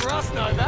for us, Novak.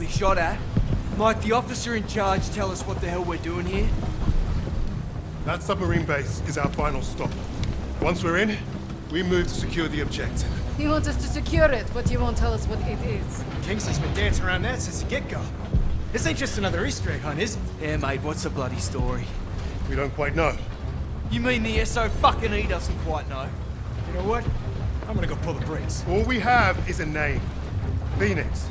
We've been properly shot at, might the officer in charge tell us what the hell we're doing here? That submarine base is our final stop. Once we're in, we move to secure the objective. He wants us to secure it, but he won't tell us what it is. Kingsley's been dancing around that since the get-go. This ain't just another Easter egg hunt, is it? Yeah, mate, what's the bloody story? We don't quite know. You mean the SO fucking E doesn't quite know? You know what? I'm gonna go pull the brakes. All we have is a name. Phoenix.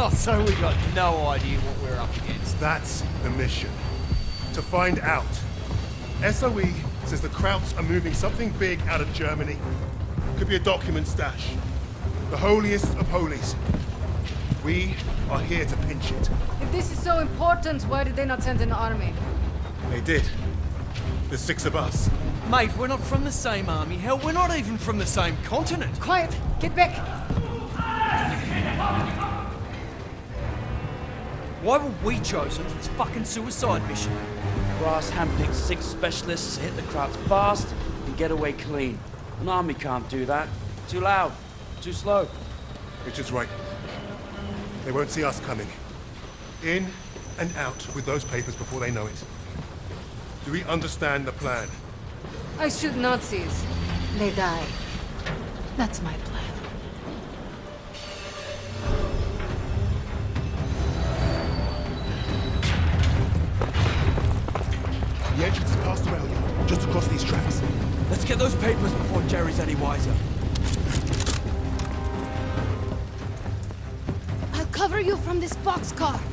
Oh, so we got no idea what we're up against. That's the mission. To find out. SOE says the Krauts are moving something big out of Germany. Could be a document stash. The holiest of holies. We are here to pinch it. If this is so important, why did they not send an army? They did. There's six of us. Mate, we're not from the same army. Hell, we're not even from the same continent. Quiet! Get back! Why were we chosen for this fucking suicide mission? Brass handpicked six specialists to hit the Krauts fast and get away clean. An army can't do that. Too loud, too slow. Richard's right. They won't see us coming. In and out with those papers before they know it. Do we understand the plan? I shoot Nazis. They die. That's my plan. Any wiser. I'll cover you from this boxcar.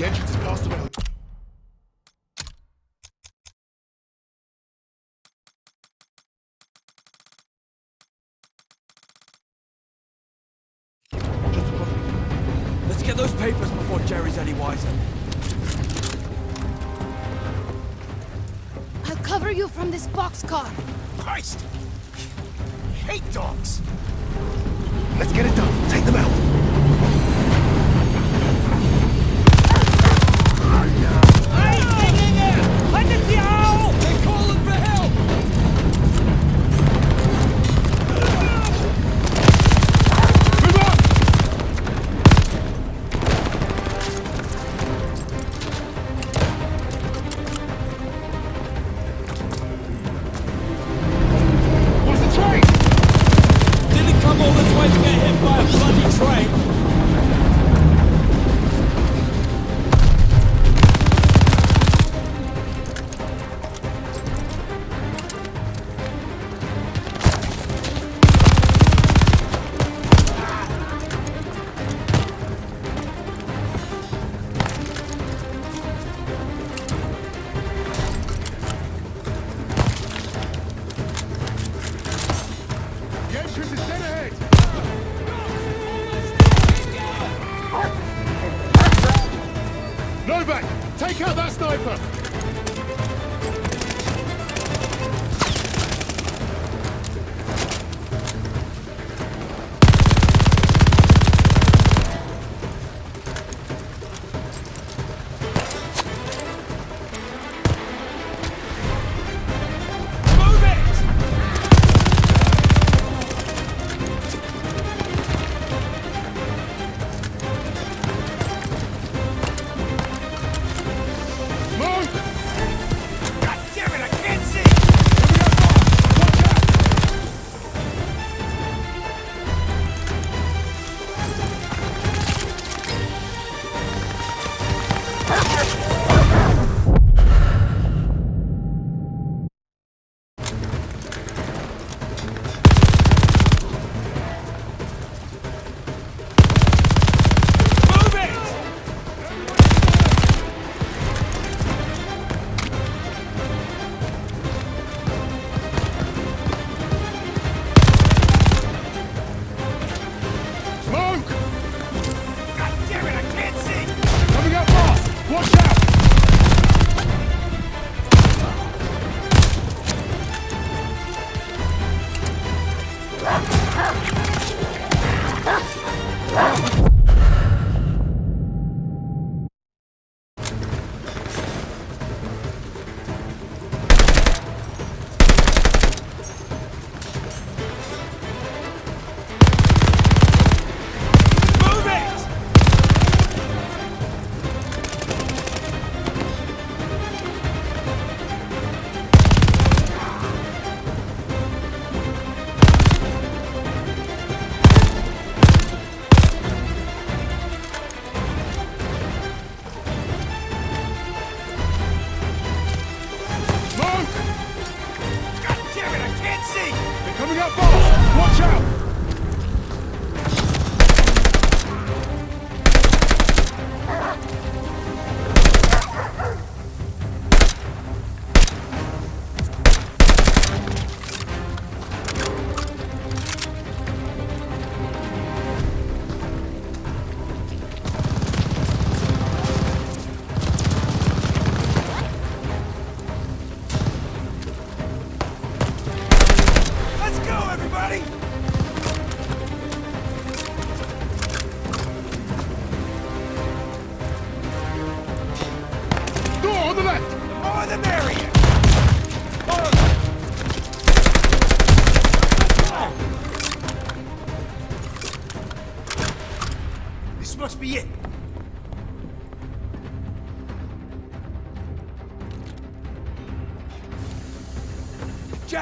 The entrance is past the rail. Let's get those papers before Jerry's any wiser. I'll cover you from this boxcar. Christ! Hate dogs! Let's get it done. Take them out.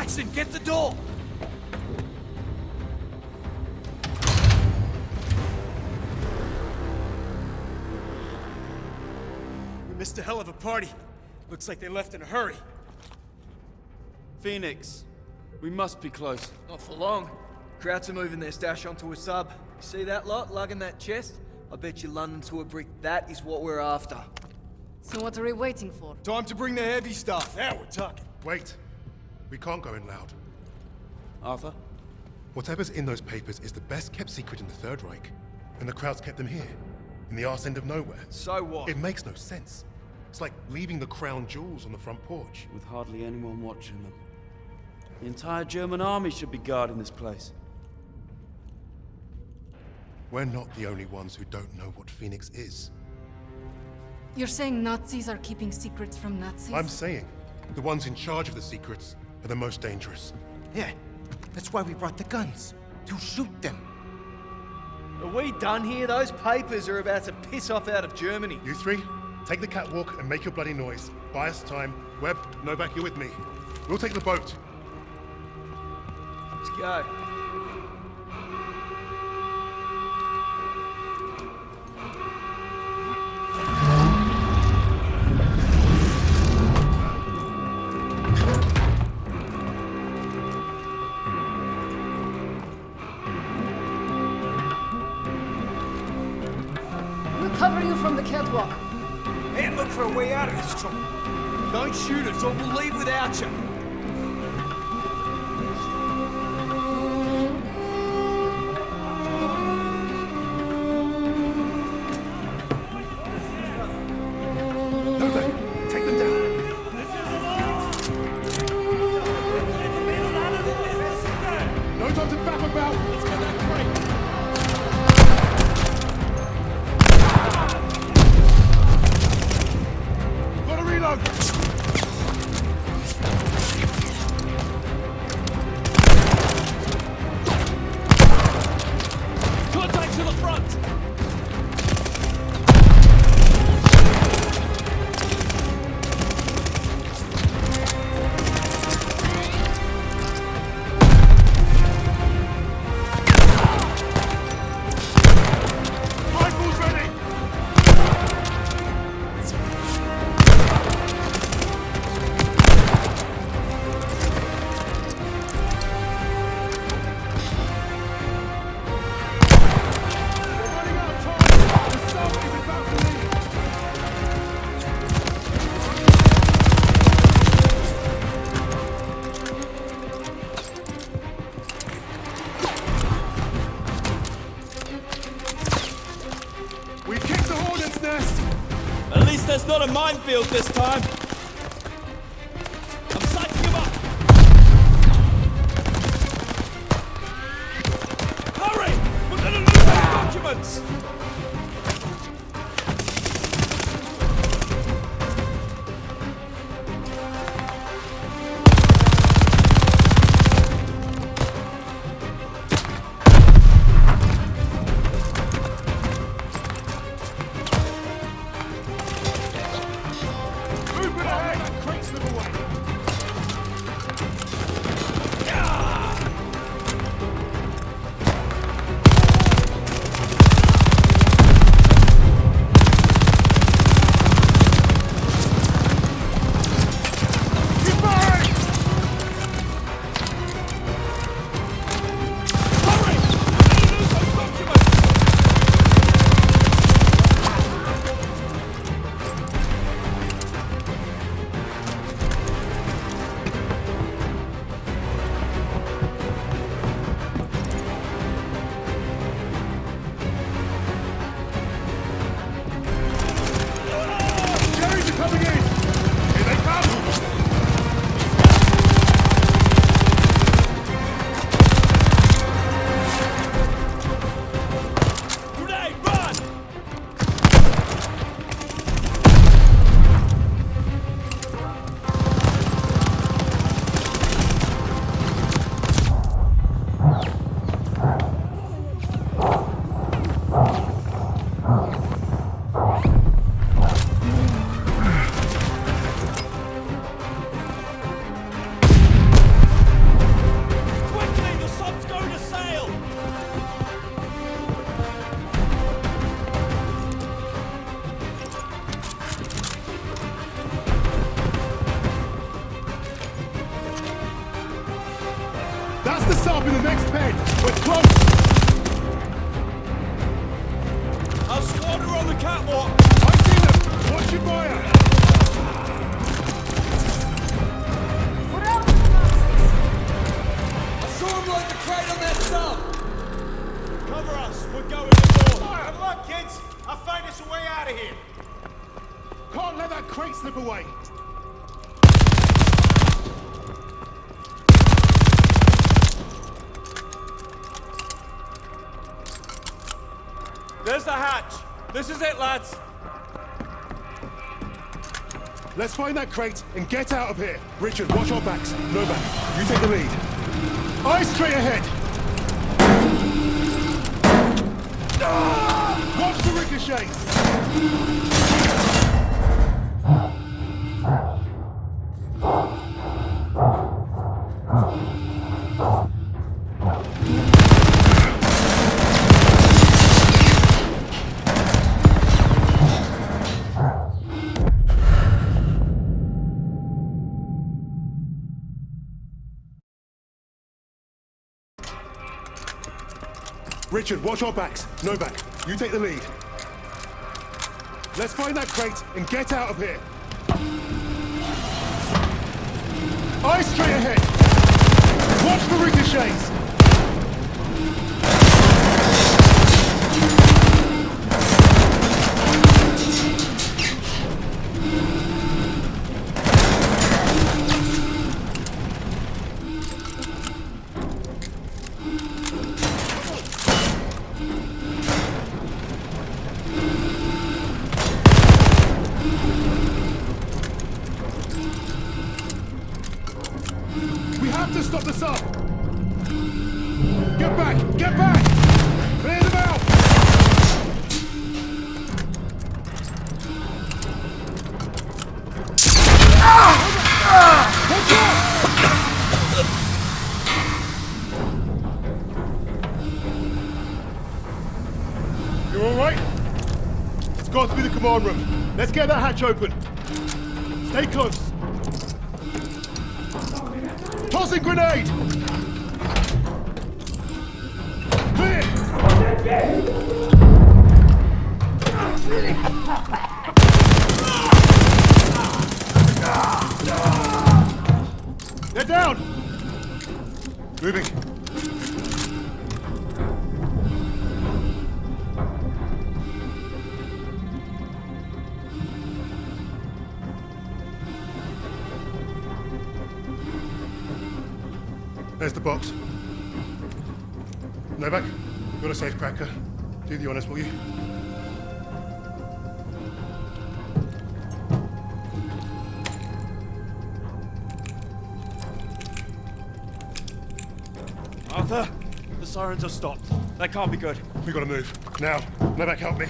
Jackson, get the door! We missed a hell of a party. Looks like they left in a hurry. Phoenix, we must be close. Not for long. Krauts are moving their stash onto a sub. See that lot lugging that chest? I bet you London to a brick that is what we're after. So what are we waiting for? Time to bring the heavy stuff. Now we're talking. Wait. We can't go in loud. Arthur? Whatever's in those papers is the best kept secret in the Third Reich. And the Krauts kept them here, in the arse end of nowhere. So what? It makes no sense. It's like leaving the crown jewels on the front porch. With hardly anyone watching them. The entire German army should be guarding this place. We're not the only ones who don't know what Phoenix is. You're saying Nazis are keeping secrets from Nazis? I'm saying the ones in charge of the secrets are the most dangerous. Yeah, that's why we brought the guns. To shoot them. Are we done here? Those papers are about to piss off out of Germany. You three, take the catwalk and make your bloody noise. Buy us time. Webb, Novak, you're with me. We'll take the boat. Let's go. Don't shoot us or we'll leave without you. Let's find that crate and get out of here. Richard, watch our backs. Novak. You take the lead. Eyes straight ahead! Ah! Watch the ricochets! Richard, watch our backs. Novak, you take the lead. Let's find that crate and get out of here. Eyes straight ahead! Watch the ricochets! breach open. Stay close. Do the honors, will you? Arthur, the sirens have stopped. That can't be good. We gotta move. Now. Novak, help me.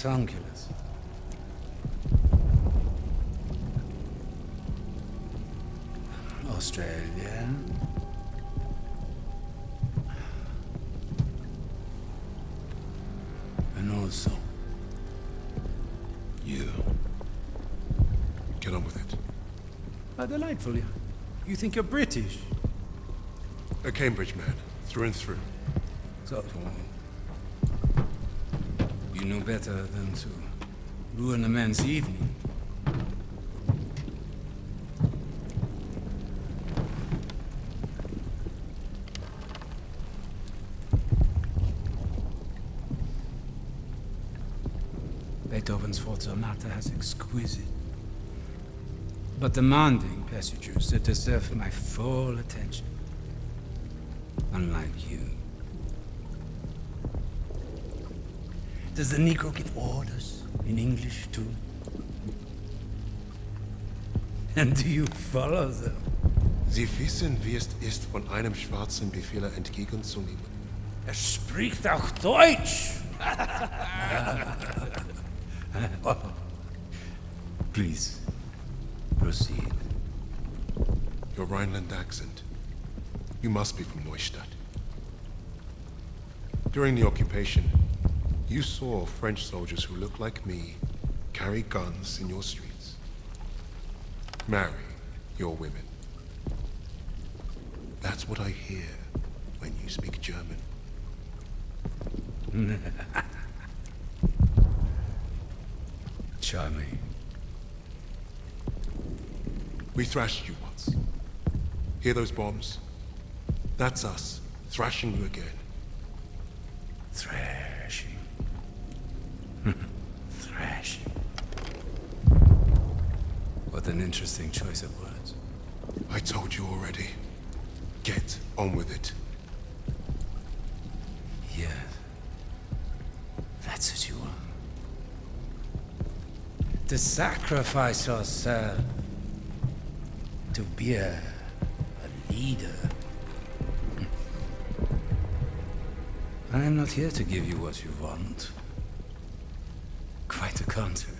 Rectangulus. Australia. And also, you. Get on with it. How delightful. You, you think you're British? A Cambridge man, through and through. So, you know better than to ruin a man's evening. Beethoven's Fourth Sonata has exquisite but demanding passages that deserve my full attention. Unlike you. Does the Negro give orders in English too? And do you follow them? Sie wissen, wie es ist, von einem Schwarzen Befehle entgegenzunehmen. Er spricht auch Deutsch! Please, proceed. Your Rhineland accent. You must be from Neustadt. During the occupation, you saw French soldiers who looked like me carry guns in your streets. Marry your women. That's what I hear when you speak German. Charming. We thrashed you once. Hear those bombs? That's us, thrashing you again. Thrashing. Thrashing. What an interesting choice of words. I told you already. Get on with it. Yes. That's what you want. To sacrifice yourself. To be a, a leader. Hmm. I am not here to give you what you want. Quite the contrary.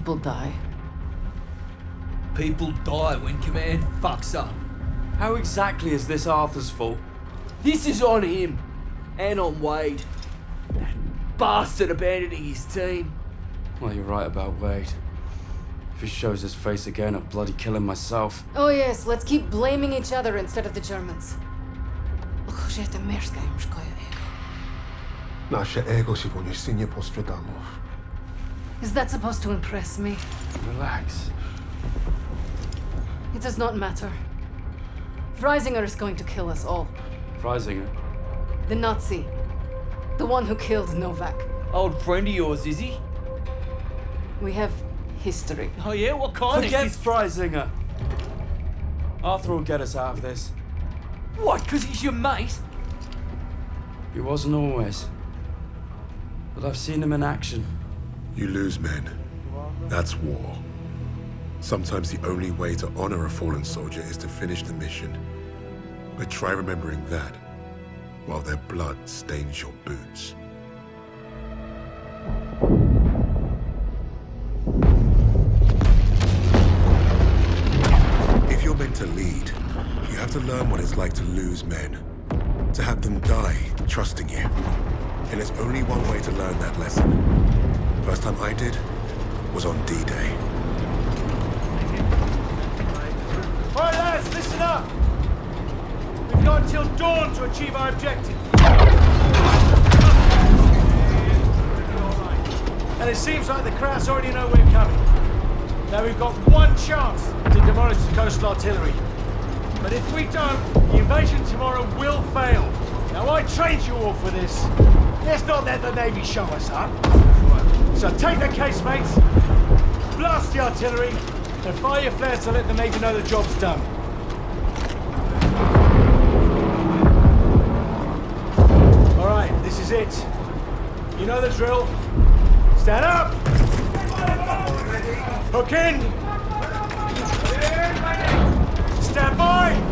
People die. People die when command fucks up. How exactly is this Arthur's fault? This is on him. And on Wade. That bastard abandoning his team. Well, you're right about Wade. If he shows his face again, I'll bloody kill him myself. Oh yes, let's keep blaming each other instead of the Germans. Och, że te mieszkają w. Nasze ego si voglio insigne postradamov. Is that supposed to impress me? Relax. It does not matter. Freisinger is going to kill us all. Freisinger. The Nazi. The one who killed Novak. Old friend of yours, is he? We have history. Oh yeah, what kind of- Forget of... Freisinger. Arthur will get us out of this. What, because he's your mate? He wasn't always. But I've seen him in action. You lose men. That's war. Sometimes the only way to honor a fallen soldier is to finish the mission. But try remembering that while their blood stains your boots. If you're meant to lead, you have to learn what it's like to lose men. To have them die trusting you. And there's only one way to learn that lesson. First time I did was on D-Day. All right, lads, listen up. We've got until dawn to achieve our objective. And it seems like the Krauts already know we're coming. Now we've got one chance to demolish the coastal artillery. But if we don't, the invasion tomorrow will fail. Now I trained you all for this. Let's not let the Navy show us up. So take the casemates. Blast the artillery and fire your flares to let the Navy know the job's done. All right, this is it. You know the drill. Stand up! Hook in! Stand by!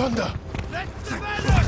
Thunder! Letzte Welle!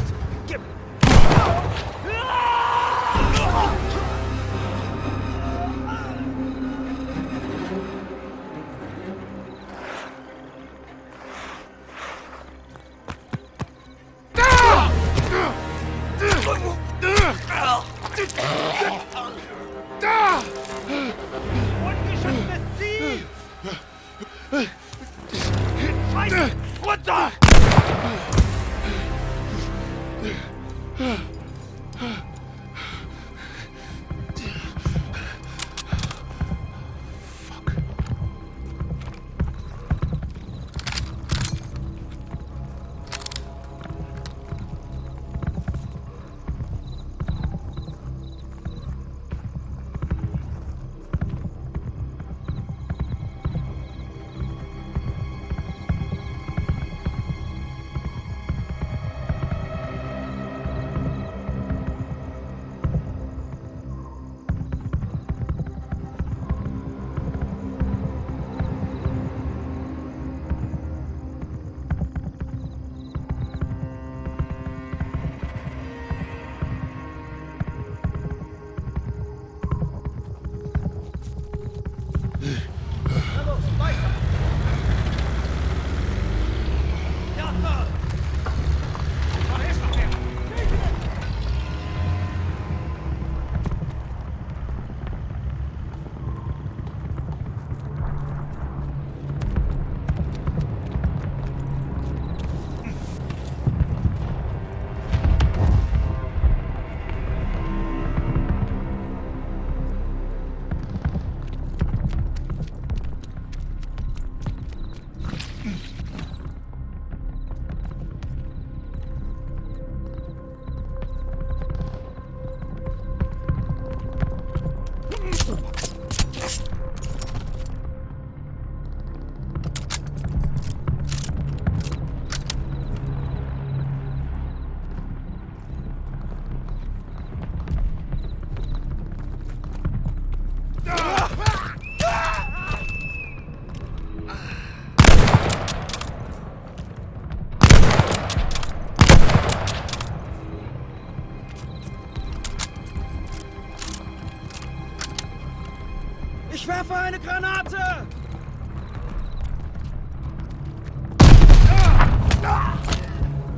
Werfe eine Granate!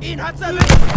Ihn hat's erwischt!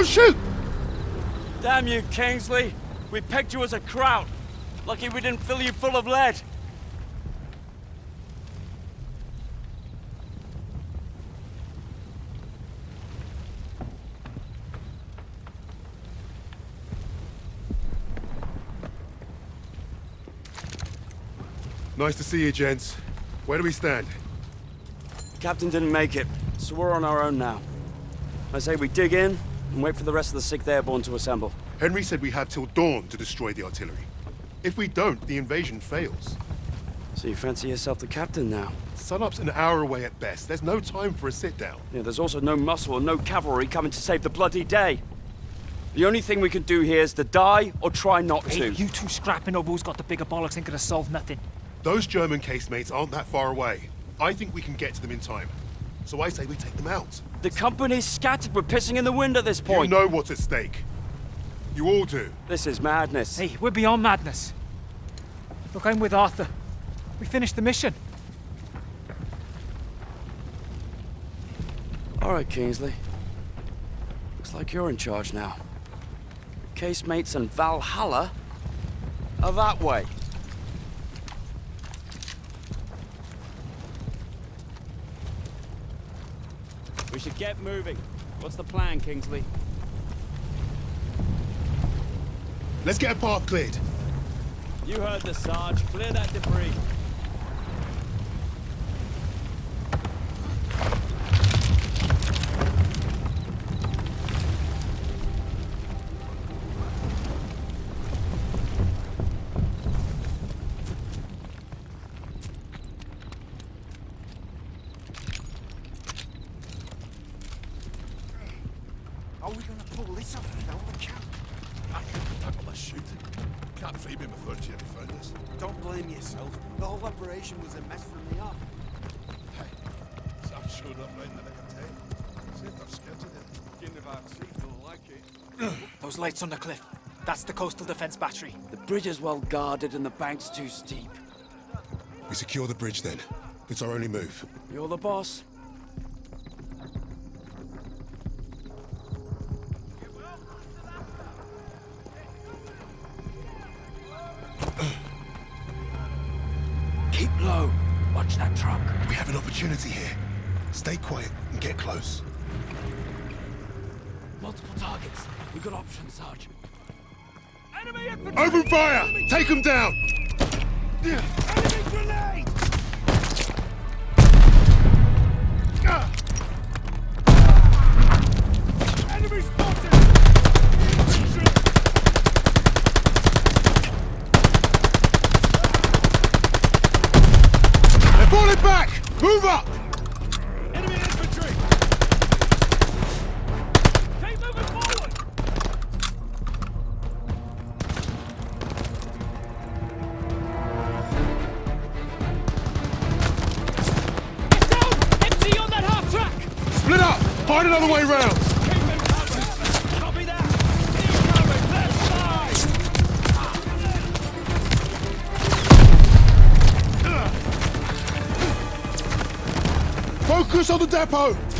Don't shoot! Damn you, Kingsley! We picked you as a kraut. Lucky we didn't fill you full of lead. Nice to see you, gents. Where do we stand? Captain didn't make it, so we're on our own now. I say we dig in and wait for the rest of the 6th Airborne to assemble. Henry said we have till dawn to destroy the artillery. If we don't, the invasion fails. So you fancy yourself the captain now? Sunup's an hour away at best. There's no time for a sit-down. Yeah, there's also no muscle and no cavalry coming to save the bloody day. The only thing we can do here is to die or try not to. You two scrapping over who's got the bigger bollocks ain't gonna solve nothing. Those German casemates aren't that far away. I think we can get to them in time. So I say we take them out. The company's scattered. We're pissing in the wind at this point. You know what's at stake. You all do. This is madness. Hey, we're beyond madness. Look, I'm with Arthur. We finished the mission. All right, Kingsley. Looks like you're in charge now. Casemates and Valhalla are that way. We should get moving. What's the plan, Kingsley? Let's get a path cleared. You heard the Sarge. Clear that debris. Lights on the cliff. That's the coastal defense battery. The bridge is well guarded and the bank's too steep. We secure the bridge then. It's our only move. You're the boss. Them down! Enemy grenade! Enemy spotted! They're falling back! Move up! Left side! Focus on the depot!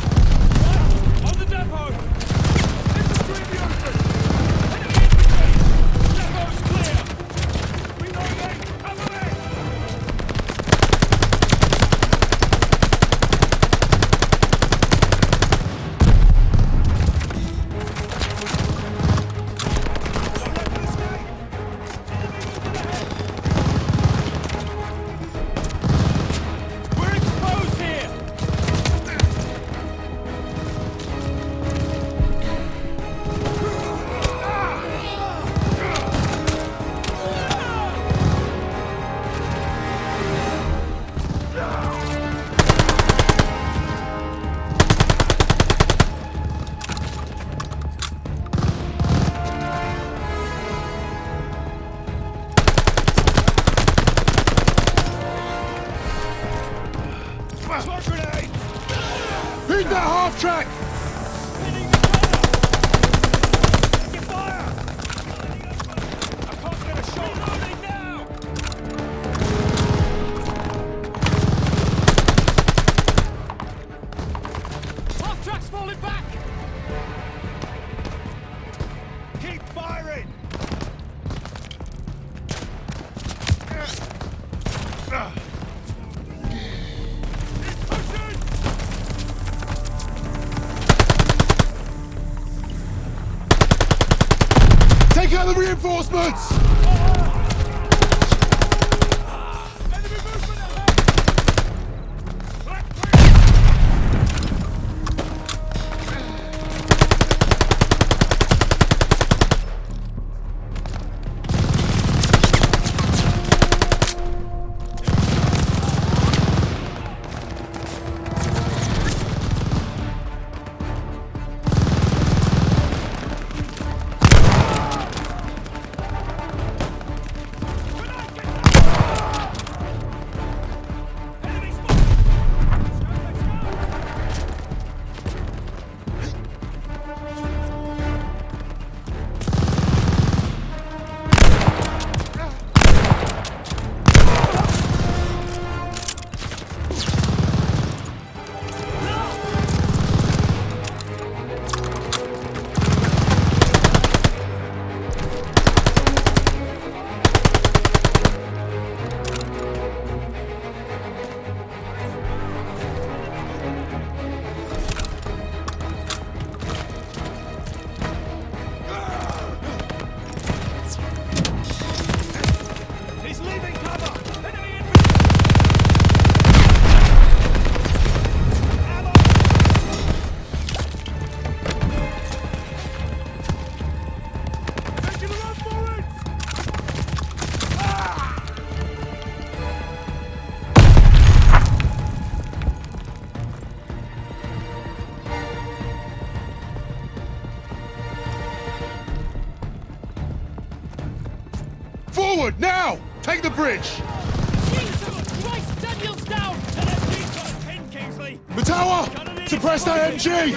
Take the bridge! Jesus Christ, Daniel's down! And FG's got a pin, Kingsley! Matawa! Suppress that MG!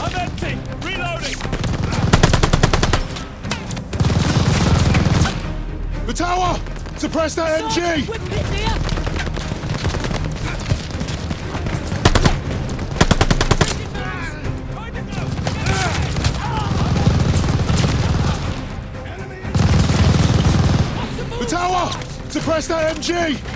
I'm empty! Reloading! Matawa! Suppress that MG! SMG!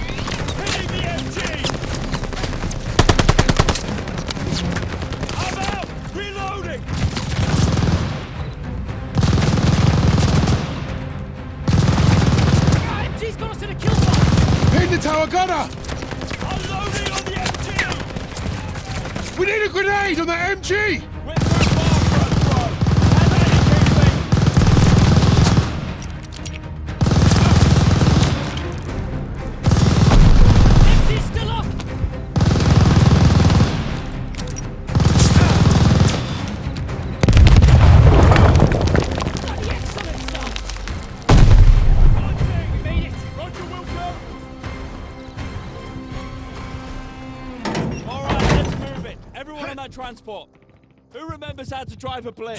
drive a plane.